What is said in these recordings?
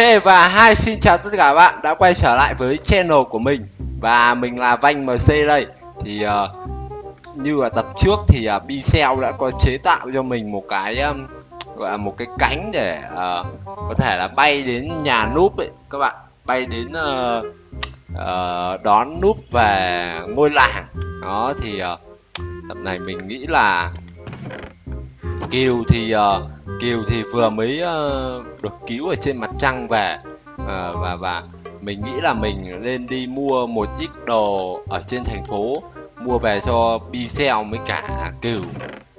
Ok và hai xin chào tất cả các bạn đã quay trở lại với channel của mình. Và mình là Vanh MC đây. Thì uh, như là tập trước thì ờ, uh, Bicel đã có chế tạo cho mình một cái um, gọi là một cái cánh để uh, có thể là bay đến nhà núp ấy. Các bạn Bay đến uh, uh, đón núp về ngôi làng. Đó thì uh, tập này mình nghĩ là Kiều thì uh, Kiều thì vừa mới uh, được cứu ở trên mặt trăng về uh, và và mình nghĩ là mình lên đi mua một ít đồ ở trên thành phố mua về cho Bicel với cả Kiều.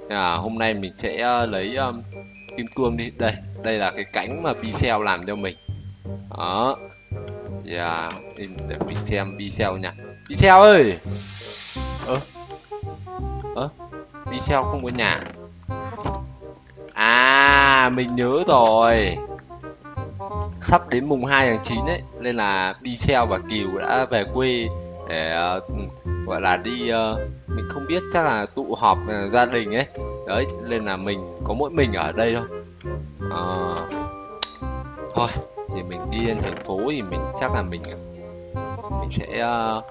À, hôm nay mình sẽ uh, lấy um, kim cương đi. Đây đây là cái cánh mà Bicel làm cho mình. Đó. Yeah, để mình xem Bicel nha. Bicel ơi! Ơ ơ Bicel không có nhà. À mình nhớ rồi. Sắp đến mùng 2 tháng 9 ấy Nên là Bicel và Kiều đã về quê Để uh, gọi là đi uh, Mình không biết chắc là tụ họp uh, gia đình ấy. Đấy nên là mình có mỗi mình ở đây thôi. Uh, Thôi thì mình đi lên thành phố thì mình chắc là mình Mình sẽ uh,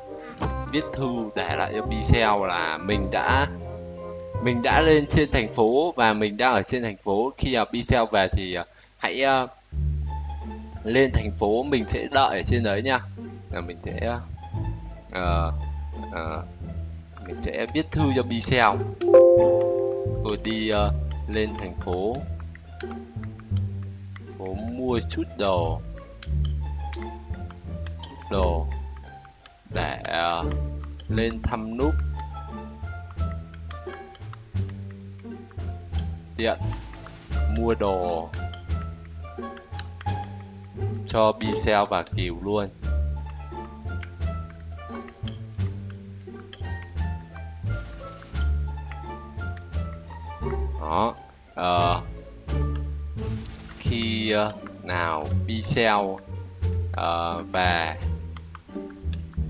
viết thư để lại cho Bicel là mình đã mình đã lên trên thành phố và mình đang ở trên thành phố. Khi à, uh, Bicel về thì uh, hãy uh, lên thành phố. Mình sẽ đợi ở trên đấy nha. Là mình sẽ uh, uh, mình sẽ viết thư cho Bicel rồi đi uh, lên thành phố. Phố mua chút đồ. Chút đồ để uh, lên thăm núp. Tiện mua đồ cho Bicel và Kiều luôn. Đó uh, khi uh, nào Bicel uh, ờ, về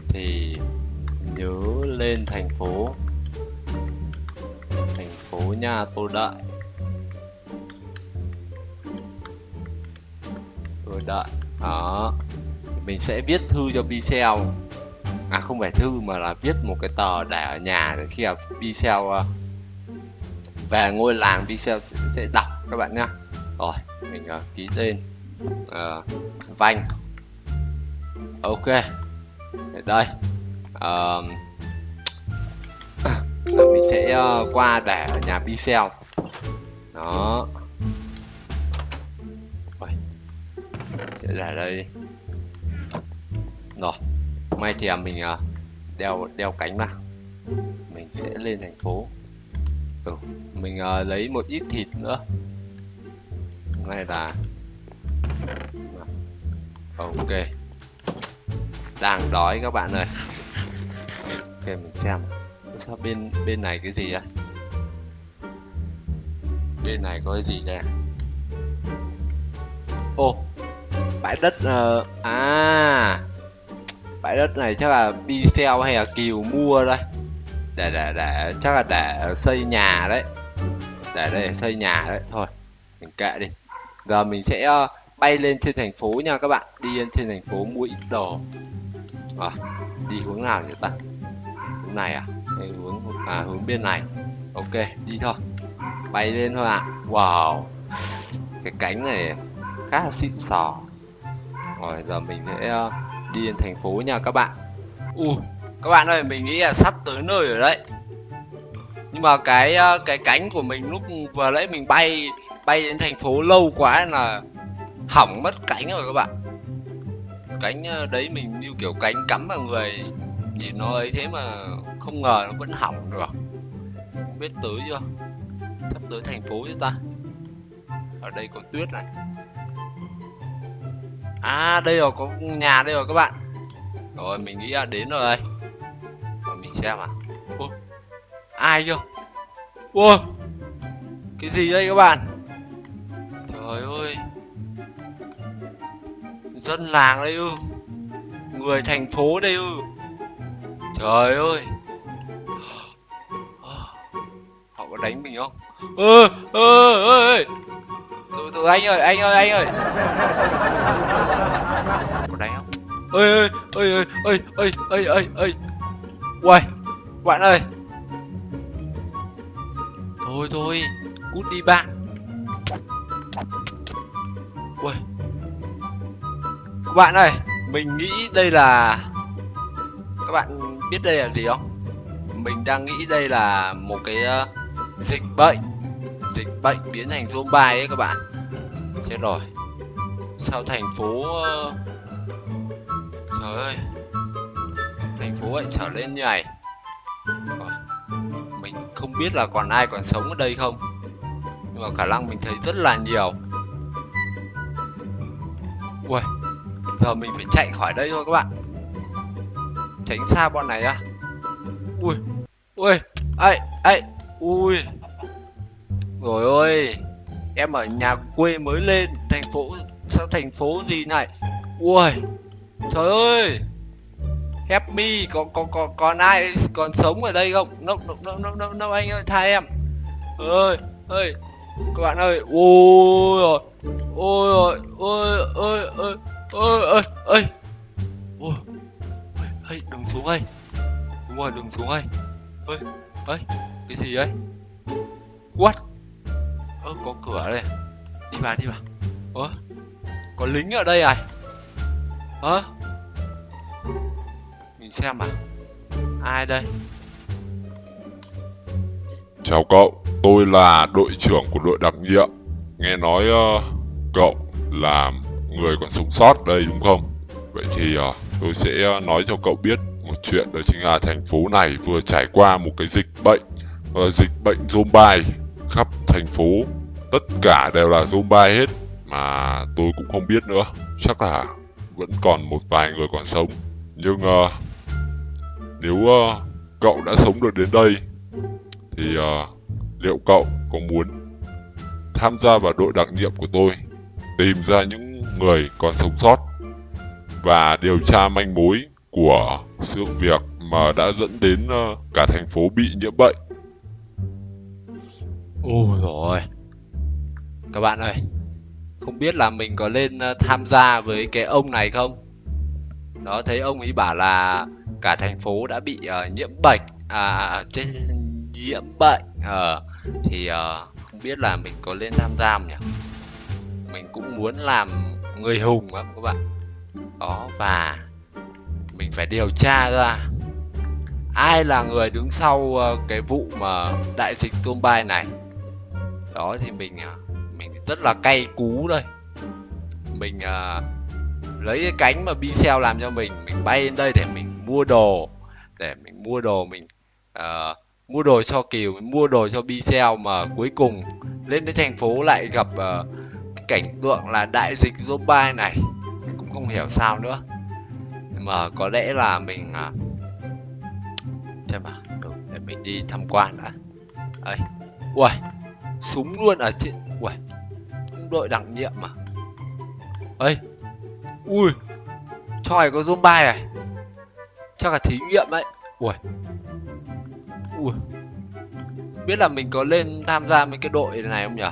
thì nhớ lên thành phố. Thành phố nha tôi đợi. Đợi. Đó. Mình sẽ viết thư cho Pixel à không phải thư mà là viết một cái tờ để ở nhà để khi mà Pixel ờ, về ngôi làng Pixel sẽ đọc các bạn nhá. Rồi mình uh, ký tên uh, Vanh. Ok. Đây. Uh, mình sẽ uh, qua để ở nhà Pixel đó. Dạ, ra đây. Rồi mai thì à, mình uh, đeo đeo cánh mà mình sẽ lên thành phố. Ừ, mình uh, lấy một ít thịt nữa. Này là ok. Đang đói các bạn ơi. Ok mình xem. Sao bên bên này cái gì vậy bên này có cái gì đây ô oh, bãi đất uh, à bãi đất này chắc là Bicel hay là Kiều mua đây? Để để để chắc là để xây nhà đấy. Để đây xây nhà đấy thôi mình kệ đi. Giờ mình sẽ uh, bay lên trên thành phố nha các bạn đi lên trên thành phố mua ít đồ. À, đi hướng nào nhỉ ta? Hướng này à? Hay hướng à hướng bên này. Ok đi thôi. Bay lên thôi ạ. À. wow cái cánh này khá là xịn sò rồi giờ mình sẽ ờ, đi đến thành phố nha các bạn. U uh, các bạn ơi mình nghĩ là sắp tới nơi rồi đấy. Nhưng mà cái ờ, cái cánh của mình lúc vừa nãy mình bay bay đến thành phố lâu quá là hỏng mất cánh rồi các bạn. Cánh ờ, đấy mình như kiểu cánh cắm vào người thì nó ấy thế mà không ngờ nó vẫn hỏng được. Không biết tới chưa? Sắp tới thành phố chứ ta. Ở đây có tuyết này. À đây rồi có nhà đây rồi các bạn. Rồi mình nghĩ là đến rồi. Đây Rồi mình xem à Ô, Ai chưa? Wow Cái gì đây các bạn? Trời ơi. Dân làng đây ư. Người thành phố đây ư. Trời ơi. Ờ, họ có đánh mình không? Ơ ơ ơ từ từ anh ơi anh ơi anh ơi ơi ơi ơi ơi ơi ơi ơi ơi, uầy bạn ơi. Thôi thôi cút đi bạn. Uầy. Các bạn ơi mình nghĩ đây là các bạn biết đây là gì không? Mình đang nghĩ đây là một cái uh, dịch bệnh. Dịch bệnh biến thành zombie ấy các bạn. Chết rồi. Sao thành phố uh, trời ơi. Thành phố lại trở lên như này. Ờ, mình không biết là còn ai còn sống ở đây không? Nhưng mà khả năng mình thấy rất là nhiều. Ui giờ mình phải chạy khỏi đây thôi các bạn. Tránh xa bọn này á. Ui ui ấy ấy ui. Rồi ơi em ở nhà quê mới lên, thành phố, sao thành phố gì này? Ui trời ơi! Help me có có có còn ai còn sống ở đây không? No no no no no, no anh ơi tha em. Ơi ơi các bạn ơi ôi rồi ôi rồi ôi ơi ơi ơi ơi ơi ôi ơi đừng xuống ơi đúng rồi đừng xuống ơi ơi ơi cái gì ấy? What? Ơ có cửa đây à? đi vào đi vào. Ơ có lính ở đây à? Ơ? Nhìn xem à? Ai đây? Chào cậu tôi là đội trưởng của đội đặc nhiệm. Nghe nói uh, cậu là người còn sống sót đây đúng không? Vậy thì uh, tôi sẽ ờ, nói cho cậu biết một chuyện đó chính là thành phố này vừa trải qua một cái dịch bệnh uh, dịch bệnh zombie. Khắp thành phố tất cả đều là zombie hết mà tôi cũng không biết nữa. Chắc là vẫn còn một vài người còn sống. Nhưng uh, nếu uh, cậu đã sống được đến đây thì uh, liệu cậu có muốn tham gia vào đội đặc nhiệm của tôi tìm ra những người còn sống sót và điều tra manh mối của sự việc mà đã dẫn đến uh, cả thành phố bị nhiễm bệnh? Ôi rồi các bạn ơi không biết là mình có lên ờ, tham gia với cái ông này không? Đó thấy ông ấy bảo là cả thành phố đã bị uh, nhiễm bệnh à, à trên nhiễm bệnh uh, thì uh, không biết là mình có lên tham gia không nhỉ? Mình cũng muốn làm người hùng lắm các bạn. Đó và mình phải điều tra ra ai là người đứng sau uh, cái vụ mà đại dịch zombie này. Đó thì mình uh, mình rất là cay cú đây mình uh, lấy cái cánh mà Bixel làm cho mình mình bay lên đây để mình mua đồ để mình mua đồ mình uh, mua đồ cho Kiều mua đồ cho Bixel mà cuối cùng lên đến thành phố lại gặp uh, cái cảnh tượng là đại dịch zombie này. Cũng không hiểu sao nữa. Mà có lẽ là mình uh, xem à ừ, để mình đi tham quan đã. Ấy ui súng luôn ở trên đội đặc nhiệm mà ấy ui tròi có zombie này chắc là thí nghiệm đấy. Ui ui biết là mình có lên tham gia mấy cái đội này không nhở?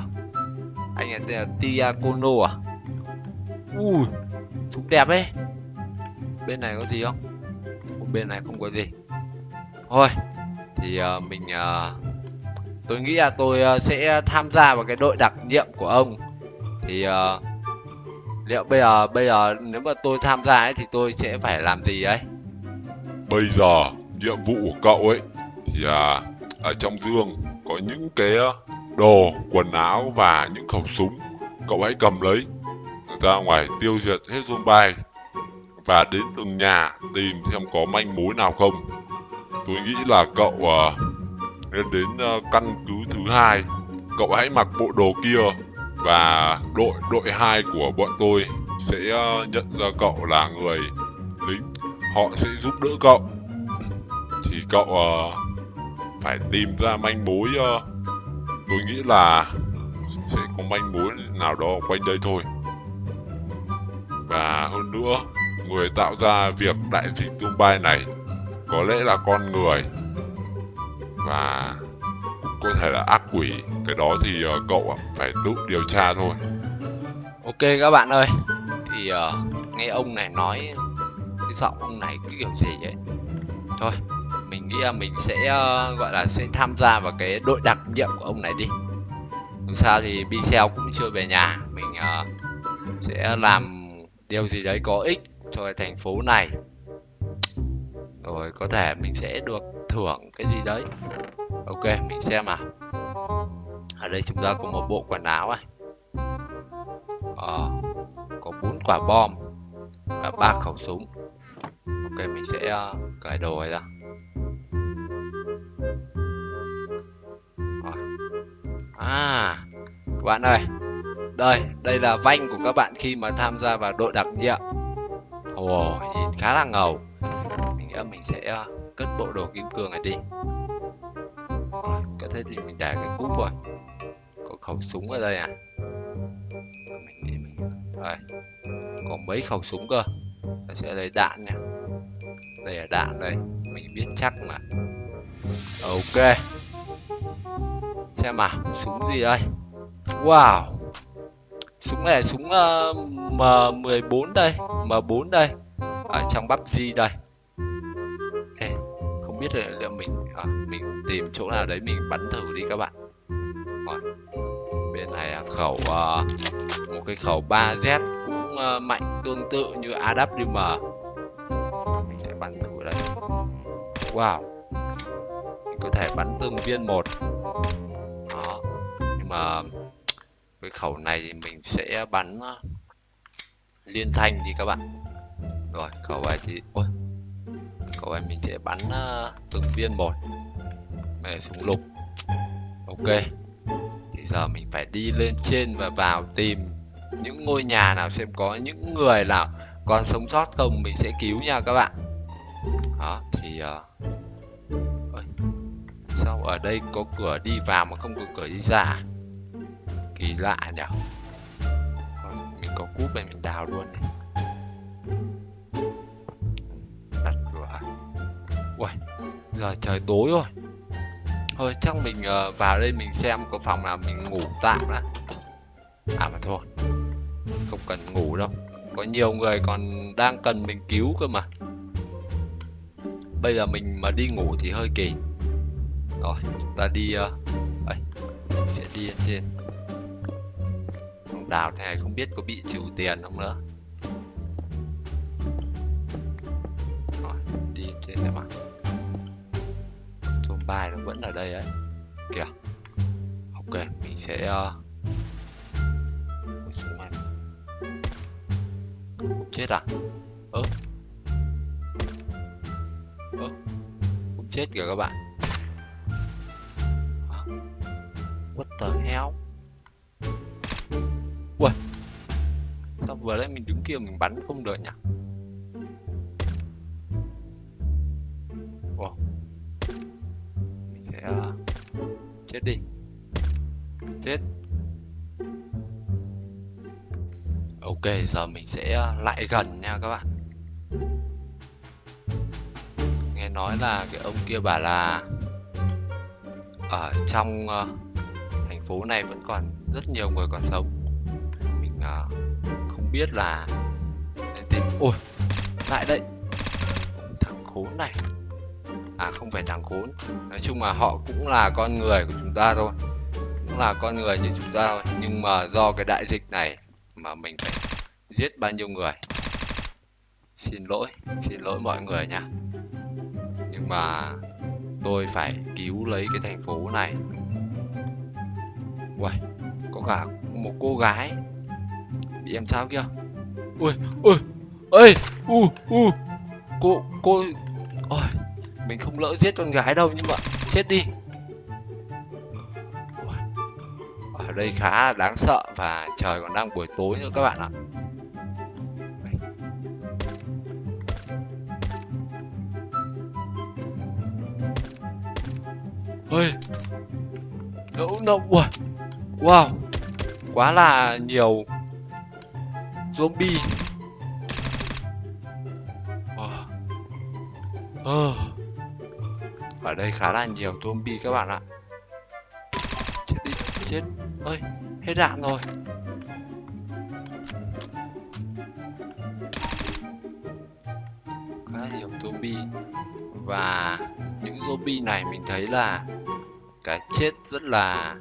Anh ấy tên là Tia Kono à? Ui cũng đẹp ấy. Bên này có gì không? Bên này không có gì. Thôi thì uh, mình uh, tôi nghĩ là tôi uh, sẽ tham gia vào cái đội đặc nhiệm của ông thì uh, liệu bây giờ bây giờ nếu mà tôi tham gia ấy thì tôi sẽ phải làm gì ấy? Bây giờ nhiệm vụ của cậu ấy thì à, ở trong giường có những cái ờ, đồ quần áo và những khẩu súng. Cậu hãy cầm lấy ra ngoài tiêu diệt hết zombie và đến từng nhà tìm xem có manh mối nào không. Tôi nghĩ là cậu uh, nên đến uh, căn cứ thứ hai. Cậu hãy mặc bộ đồ kia và đội đội hai của bọn tôi sẽ ờ, nhận ra cậu là người lính. Họ sẽ giúp đỡ cậu. Thì cậu uh, phải tìm ra manh mối uh, tôi nghĩ là sẽ có manh mối nào đó quanh đây thôi. Và hơn nữa người tạo ra việc đại dịch Dubai này có lẽ là con người. Và có thể là ác quỷ. Cái đó thì uh, cậu phải tự điều tra thôi. Ok các bạn ơi thì uh, nghe ông này nói cái giọng ông này cái kiểu gì ấy. Thôi mình nghĩ là mình sẽ uh, gọi là sẽ tham gia vào cái đội đặc nhiệm của ông này đi. Dù sao thì Bicel cũng chưa về nhà mình uh, sẽ làm điều gì đấy có ích cho cái thành phố này. Rồi có thể mình sẽ được thưởng cái gì đấy ok mình xem à ở đây chúng ta có một bộ quần áo này. Ờ, có bốn quả bom và ba khẩu súng. Ok mình sẽ uh, cởi đồ này ra. Rồi. à các bạn ơi. Đây đây là vanh của các bạn khi mà tham gia vào đội đặc nhiệm. Ồ oh, nhìn khá là ngầu. Mình nghĩ mình sẽ uh, cất bộ đồ kim cương này đi thế thì mình để cái cúp rồi. Có khẩu súng ở đây à mình đi mình đây. Có mấy khẩu súng cơ. Ta sẽ lấy đạn nha. Đây là đạn đây. Mình biết chắc mà. Ok. Xem mà súng gì đây? Wow. Súng này là súng ờ, uh, M14 đây. M4 đây. Ở trong bắp gì đây? Không biết là liệu mình à, mình tìm chỗ nào đấy mình bắn thử đi các bạn. À, bên này là khẩu à, một cái khẩu 3Z cũng à, mạnh tương tự như AWM mình sẽ bắn thử đây. Wow. Mình có thể bắn từng viên một. Đó. Nhưng mà cái khẩu này thì mình sẽ bắn liên thanh đi các bạn. Rồi khẩu này thì ôi cậu em mình sẽ bắn uh, từng viên một. Về súng lục. Ok. Thì giờ mình phải đi lên trên và vào tìm những ngôi nhà nào xem có những người nào còn sống sót không mình sẽ cứu nha các bạn. Đó thì uh... Ôi, sao ở đây có cửa đi vào mà không có cửa đi ra à? kỳ lạ nhở? mình có cúp này mình đào luôn này. Giờ trời tối rồi. Thôi chắc mình uh, vào đây mình xem có phòng nào mình ngủ tạm đã. À mà thôi không cần ngủ đâu. Có nhiều người còn đang cần mình cứu cơ mà. Bây giờ mình mà đi ngủ thì hơi kỳ. Rồi ta đi ờ, uh, ấy, sẽ đi lên trên. Đào thế này không biết có bị trừ tiền không nữa. Rồi đi trên này mà bài nó vẫn ở đây ấy. Kìa. Ok mình sẽ ờ, uh, xuống này. Chết à? Ơ. Ơ. Cũng chết kìa các bạn. Ờ. What the hell? Ui sao vừa đấy mình đứng kia mình bắn không được nhỉ? Chết đi chết. Ok giờ mình sẽ à, lại gần nha các bạn. Nghe nói là cái ông kia bảo là ở trong uh, thành phố này vẫn còn rất nhiều người còn sống. Mình uh, không biết là nên tìm ôi lại đây. Thằng khốn này à không phải thằng khốn. Nói chung là họ cũng là con người của chúng ta thôi. Cũng là con người như chúng ta thôi. Nhưng mà do cái đại dịch này mà mình phải giết bao nhiêu người? Xin lỗi xin lỗi mọi người nha. Nhưng mà tôi phải cứu lấy cái thành phố này. Uầy, có cả một cô gái. Bị em sao kia? Ui ui ơi u u. Cô cô ôi mình không lỡ giết con gái đâu, nhưng mà chết đi. Ở đây khá đáng sợ và trời còn đang buổi tối nữa các bạn ạ. Ơi đậu nộng ui wow. Quá là nhiều zombie. Wow. ờ. ờ ở đây khá là nhiều zombie các bạn ạ. Chết đi chết. Ơi hết đạn rồi. Khá là nhiều zombie. Và những zombie này mình thấy là cái chết rất là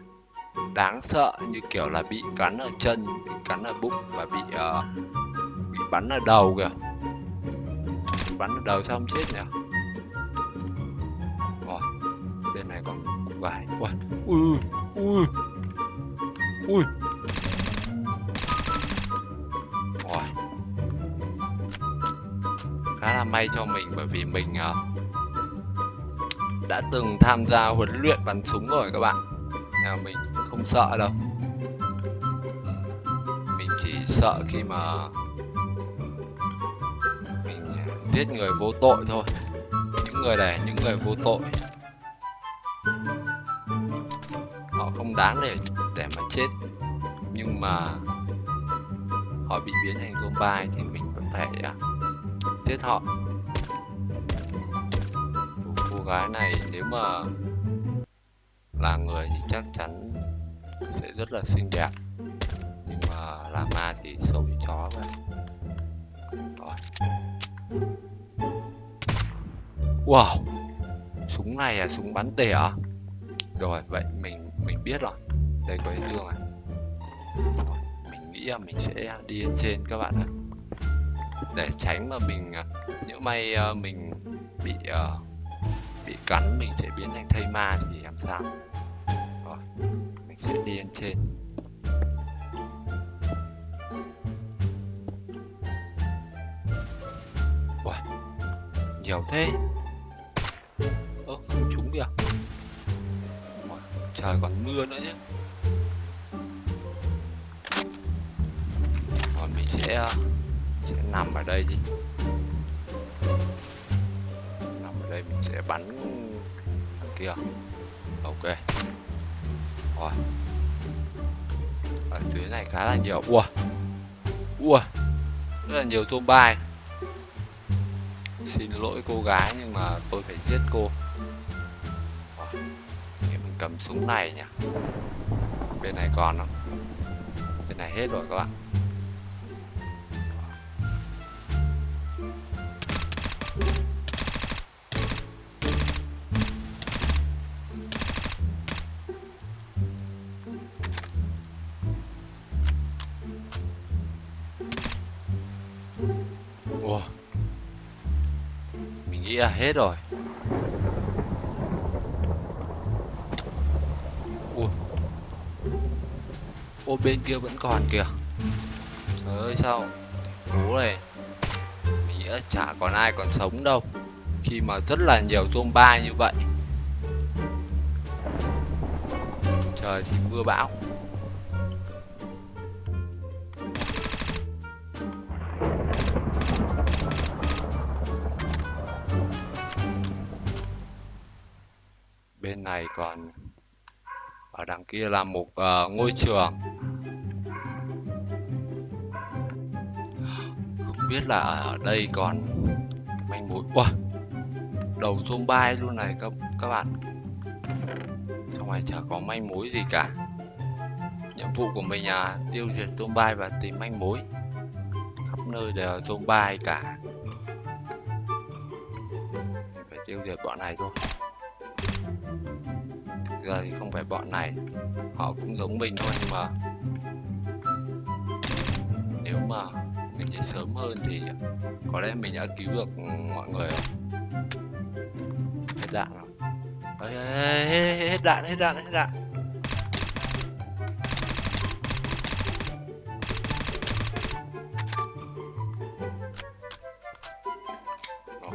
đáng sợ như kiểu là bị cắn ở chân bị cắn ở bụng và bị uh, bị bắn ở đầu kìa. Bắn ở đầu sao không chết nhỉ? Này còn ui ui ui Ôi. rồi khá là may cho mình bởi vì mình uh, đã từng tham gia huấn luyện bắn súng rồi các bạn. Nào mình không sợ đâu. Mình chỉ sợ khi mà mình à, giết người vô tội thôi. Những người này những người vô tội. Đáng để để mà chết. Nhưng mà họ bị biến thành zombie thì mình vẫn phải à, giết họ. Cô gái này nếu mà là người thì chắc chắn sẽ rất là xinh đẹp. Nhưng mà là ma thì xấu như chó vậy. Rồi. Wow! Súng này là súng bắn tỉa à? rồi, vậy mình mình biết rồi. Đây có cái dương này. Mình nghĩ là mình sẽ đi lên trên các bạn ạ. Để tránh mà mình à, nếu may à, mình bị uh, bị cắn mình sẽ biến thành thây ma thì làm sao? Rồi mình sẽ đi lên trên. Uầy, nhiều thế. Ơ không trúng kìa trời còn mưa nữa chứ còn mình sẽ sẽ nằm ở đây đi. Nằm ở đây mình sẽ bắn thằng kia. Ok. Rồi. Ở dưới này khá là nhiều. Ua. Ua. Rất là nhiều tôm bay xin lỗi cô gái nhưng mà tôi phải giết cô cầm súng này nhỉ? Bên này còn không? Bên này hết rồi các bạn. Wow, Mình nghĩ là hết rồi. Ô bên kia vẫn còn kìa. Trời ơi sao Bố này Mình nghĩ chả còn ai còn sống đâu. Khi mà rất là nhiều zombie như vậy. Trời thì mưa bão. Bên này còn ở đằng kia là một uh, ngôi trường. Không biết là ở đây còn manh mối. Wow, đầu zombie luôn này các các bạn. Trong này chả có manh mối gì cả. Nhiệm vụ của mình là tiêu diệt zombie và tìm manh mối. Khắp nơi đều là zombie cả. Phải tiêu diệt bọn này thôi. Giờ thì không phải bọn này. Họ cũng giống mình thôi nhưng mà nếu mà mình chạy sớm hơn thì có lẽ mình đã cứu được mọi người. Hết đạn rồi. Ê, hết, hết đạn hết đạn hết đạn. Rồi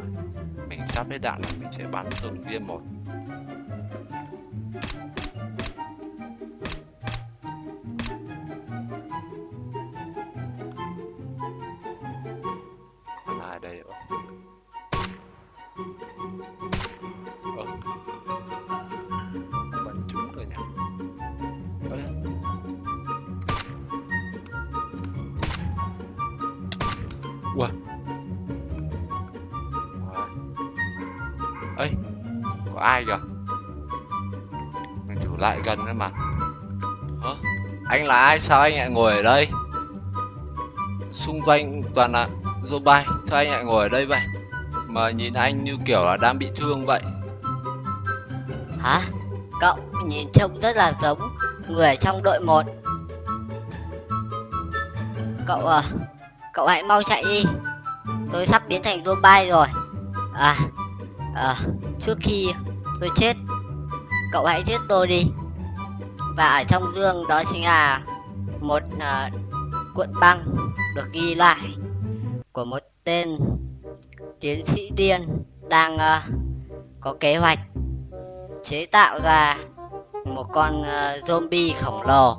mình sắp hết đạn rồi mình sẽ bắn từng viên một. Ai kìa? Mình thử lại gần nữa mà. Hả? Anh là ai? Sao anh lại ngồi ở đây? Xung quanh toàn là zombie sao anh lại ngồi ở đây vậy? Mà nhìn anh như kiểu là đang bị thương vậy. Hả? Cậu nhìn trông rất là giống người trong đội 1 Cậu à, cậu hãy mau chạy đi. Tôi sắp biến thành zombie rồi. À, à, trước khi tôi chết Cậu hãy giết tôi đi Và ở trong dương đó chính là một uh, cuộn băng được ghi lại Của một tên tiến sĩ điên đang uh, có kế hoạch chế tạo ra một con uh, zombie khổng lồ.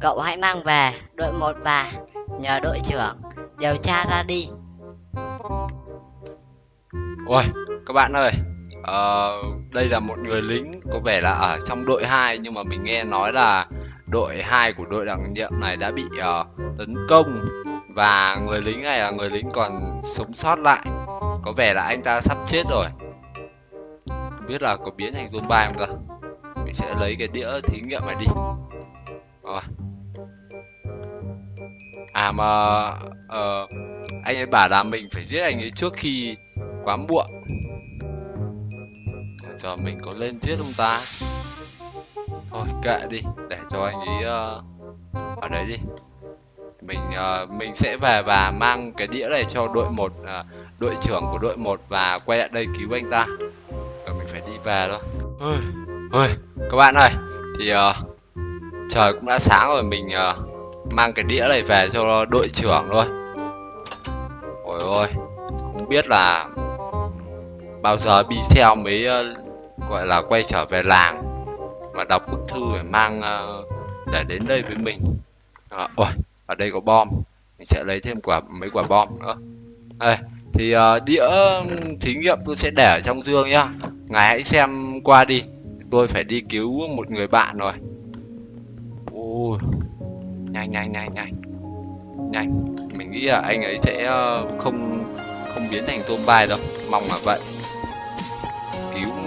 Cậu hãy mang về đội một và nhờ đội trưởng điều tra ra đi. Ôi, các bạn ơi, uh, đây là một người lính có vẻ là ở trong đội 2 nhưng mà mình nghe nói là đội 2 của đội đặc nhiệm này đã bị uh, tấn công và người lính này là người lính còn sống sót lại. Có vẻ là anh ta sắp chết rồi. Không biết là có biến thành zombie không cơ. Mình sẽ lấy cái đĩa thí nghiệm này đi. Rồi. À mà uh, anh ấy bảo là mình phải giết anh ấy trước khi quá muộn giờ mình có lên giết ông ta? Thôi kệ đi để cho anh ấy uh, ở đấy đi. Mình uh, mình sẽ về và mang cái đĩa này cho đội một uh, đội trưởng của đội 1 và quay lại đây cứu anh ta. Rồi mình phải đi về thôi. Ôi ôi các bạn ơi thì uh, trời cũng đã sáng rồi mình uh, mang cái đĩa này về cho đội trưởng thôi. Ôi ôi không biết là bao giờ Bicel mới uh, gọi là quay trở về làng và đọc bức thư để mang uh, để đến đây với mình. À, ôi ở đây có bom. Mình sẽ lấy thêm quả mấy quả bom nữa. Đây thì uh, đĩa thí nghiệm tôi sẽ để ở trong dương nhá. Ngài hãy xem qua đi. Tôi phải đi cứu một người bạn rồi. Ôi nhanh nhanh nhanh nhanh. Nhanh. Mình nghĩ là anh ấy sẽ không không biến thành tôm bay đâu. Mong là vậy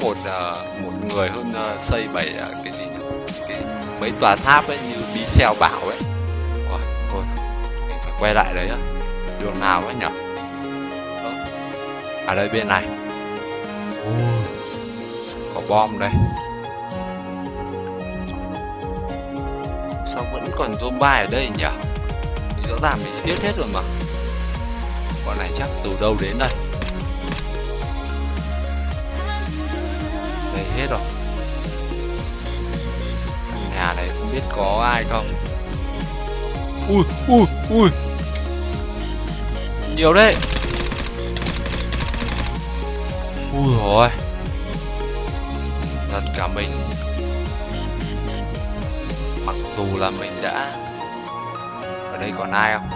một uh, một người hơn uh, xây bảy uh, cái gì nhỉ? cái mấy tòa tháp ấy như bí xeo bảo ấy. Rồi thôi mình phải quay lại đấy á. Đường nào ấy nhở Ờ, ở đây bên này. Có bom đây. Sao vẫn còn zombie ở đây nhỉ? Rõ ràng mình giết hết rồi mà. Bọn này chắc từ đâu đến đây? Hết rồi. Căn nhà này không biết có ai không. Ui ui ui. Nhiều đấy. Ui rồi thật cả mình. Mặc dù là mình đã ở đây còn ai không?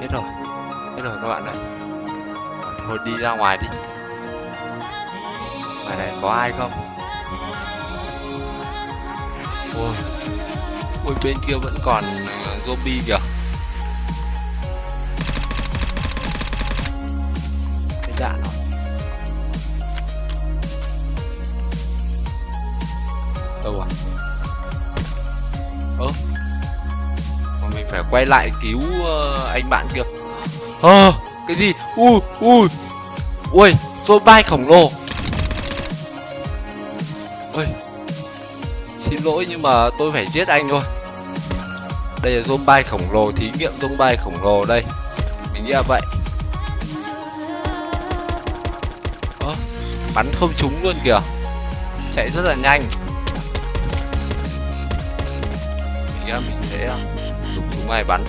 Hết rồi. Hết rồi các bạn ơi thôi đi ra ngoài đi ở đây có ai không? Ôi ôi bên kia vẫn còn ờ, zombie kìa. Cái đạn nó. Đâu à? Ơ mà mình phải quay lại cứu uh, anh bạn kia. Ơ à, cái gì? Ui ui. Ui zombie khổng lồ ôi, xin lỗi nhưng mà tôi phải giết anh thôi. Đây là zombie khổng lồ, thí nghiệm zombie khổng lồ đây. Mình nghĩ là vậy. Ơ, bắn không trúng luôn kìa. Chạy rất là nhanh. Mình nghĩ là mình sẽ à, dùng súng này bắn.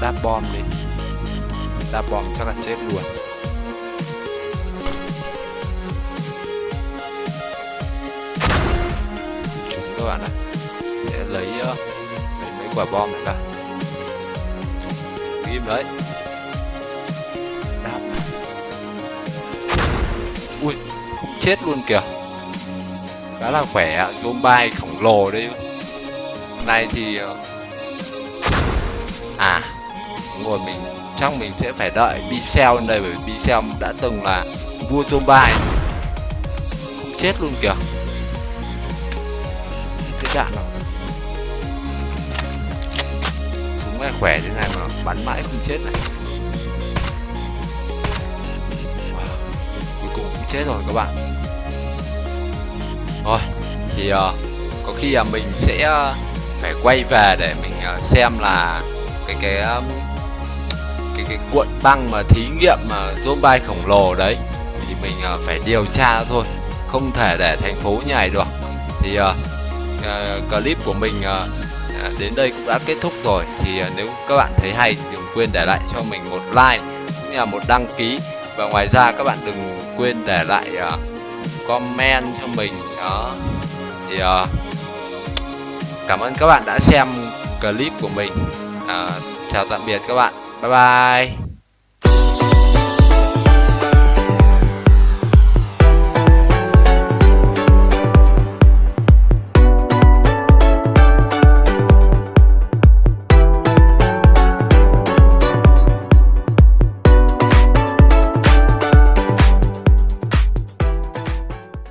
Đáp bom đi đáp bom chắc là chết luôn. Chúng các bạn ạ, sẽ lấy ờ, lấy mấy quả bom này ra. Ghim đấy. Đáp ui không chết luôn kìa. Khá là khỏe zombie khổng lồ đấy. Này thì ờ, à ngồi mình chắc mình sẽ phải đợi Bicel lên đây bởi vì Bicel đã từng là vua zombie không chết luôn kìa. Cái đạn nào này? Khỏe thế này mà bắn mãi không chết này. Wow. cuối cùng cũng chết rồi các bạn. Thôi thì uh, có khi là mình sẽ uh, phải quay về để mình uh, xem là cái cái um, cái cuộn băng mà thí nghiệm mà zombie khổng lồ đấy thì mình uh, phải điều tra thôi không thể để thành phố nhảy được. Thì uh, uh, clip của mình uh, đến đây cũng đã kết thúc rồi. Thì uh, nếu các bạn thấy hay thì đừng quên để lại cho mình một like cũng như là một đăng ký. Và ngoài ra các bạn đừng quên để lại uh, comment cho mình đó. Thì uh, cảm ơn các bạn đã xem clip của mình. Uh, chào tạm biệt các bạn. 拜拜。